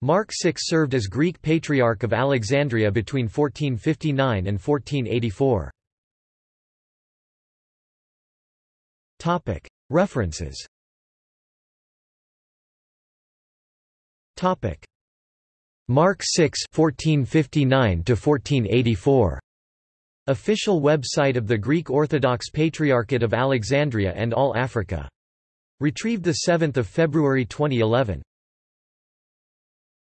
Mark VI served as Greek Patriarch of Alexandria between 1459 and 1484. References Mark VI 1459 1484 Official website of the Greek Orthodox Patriarchate of Alexandria and All Africa. Retrieved 7 February 2011.